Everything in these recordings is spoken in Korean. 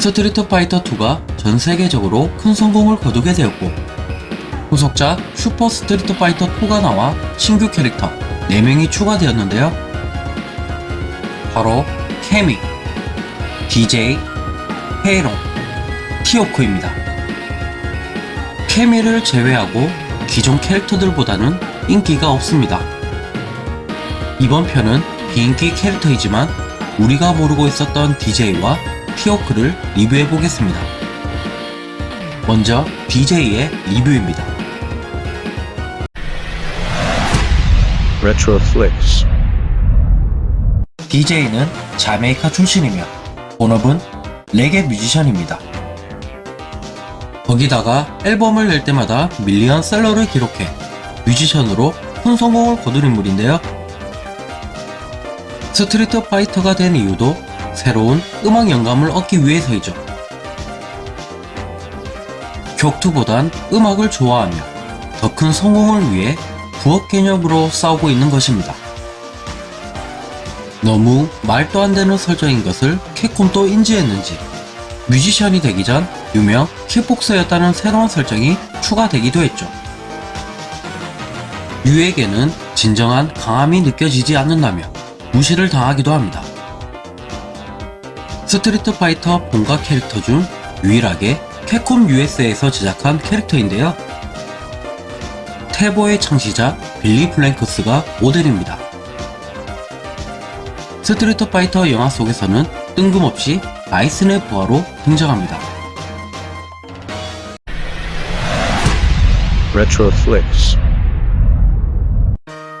스트리트 파이터 2가 전 세계적으로 큰 성공을 거두게 되었고 후속작 슈퍼 스트리트 파이터 2가 나와 신규 캐릭터 4명이 추가되었는데요. 바로 캐미, 디제이, 페이롱, 티호크입니다. 캐미를 제외하고 기존 캐릭터들보다는 인기가 없습니다. 이번 편은 비인기 캐릭터이지만 우리가 모르고 있었던 DJ와 티오크를 리뷰해 보겠습니다. 먼저 DJ의 리뷰입니다. Retroflix. DJ는 자메이카 출신이며 본업은 레게 뮤지션입니다. 거기다가 앨범을 낼 때마다 밀리언 셀러를 기록해 뮤지션으로 큰 성공을 거둔 인물인데요. 스트리트 파이터가 된 이유도 새로운 음악 영감을 얻기 위해서이죠. 격투보단 음악을 좋아하며 더 큰 성공을 위해 부업 개념으로 싸우고 있는 것입니다. 너무 말도 안 되는 설정인 것을 캡콤도 인지했는지 뮤지션이 되기 전 유명 킥복서였다는 새로운 설정이 추가되기도 했죠. 류에게는 진정한 강함이 느껴지지 않는다며 무시를 당하기도 합니다. 스트리트 파이터 본가 캐릭터 중 유일하게 캡콤 USA에서 제작한 캐릭터인데요. 태보의 창시자 빌리 블랭크스가 모델입니다. 스트리트 파이터 영화 속에서는 뜬금없이 바이슨의 부하로 등장합니다.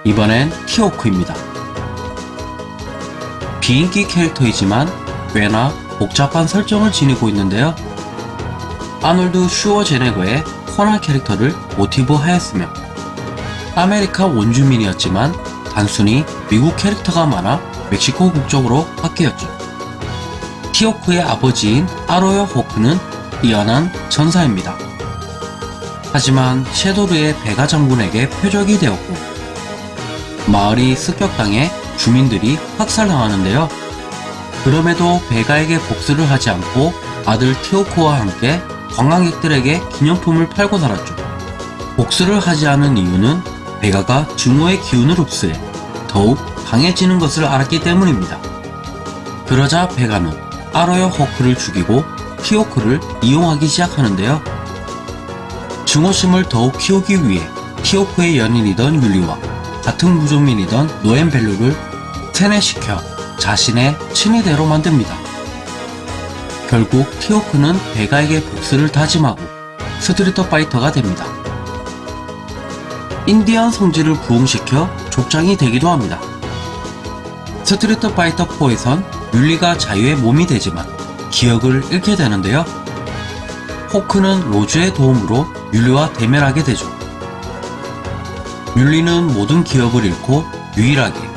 이번엔 티호크입니다. 비인기 캐릭터이지만 꽤나 복잡한 설정을 지니고 있는데요. 아놀드 슈워제네거의 코난 캐릭터를 모티브 하였으며 아메리카 원주민이었지만 단순히 미국 캐릭터가 많아 멕시코 국적으로 바뀌었죠. 티오크의 아버지인 아로요 호크는 뛰어난 전사입니다. 하지만 섀도르의 베가 장군에게 표적이 되었고 마을이 습격당해 주민들이 학살당하는데요. 그럼에도 베가에게 복수를 하지 않고 아들 티오코와 함께 관광객들에게 기념품을 팔고 살았죠. 복수를 하지 않은 이유는 베가가 증오의 기운을 흡수해 더욱 강해지는 것을 알았기 때문입니다. 그러자 베가는 아로요 호크를 죽이고 티오크를 이용하기 시작하는데요. 증오심을 더욱 키우기 위해 티오크의 연인이던 율리와 같은 무족민이던 노엠벨루를 세뇌시켜 자신의 친위대로 만듭니다. 결국 티오크는 베가에게 복수를 다짐하고 스트리트 파이터가 됩니다. 인디언 성지를 부흥시켜 족장이 되기도 합니다. 스트리트 파이터 4에선 율리가 자유의 몸이 되지만 기억을 잃게 되는데요. 호크는 로즈의 도움으로 율리와 대면하게 되죠. 율리는 모든 기억을 잃고 유일하게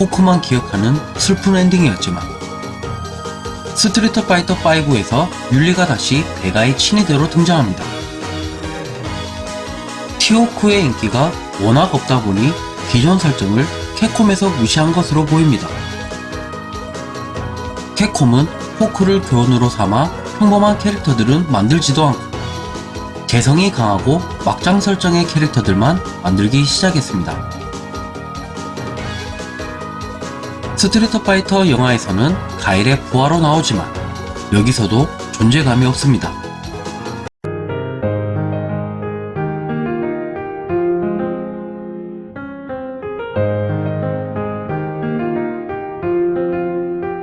호크만 기억하는 슬픈 엔딩이었지만 스트리트 파이터 5에서 율리가 다시 베가의 친위대로 등장합니다. 티호크의 인기가 워낙 없다 보니 기존 설정을 캡콤에서 무시한 것으로 보입니다. 캡콤은 호크를 교훈으로 삼아 평범한 캐릭터들은 만들지도 않고 개성이 강하고 막장 설정의 캐릭터들만 만들기 시작했습니다. 스트리트 파이터 영화에서는 가일의 부하로 나오지만 여기서도 존재감이 없습니다.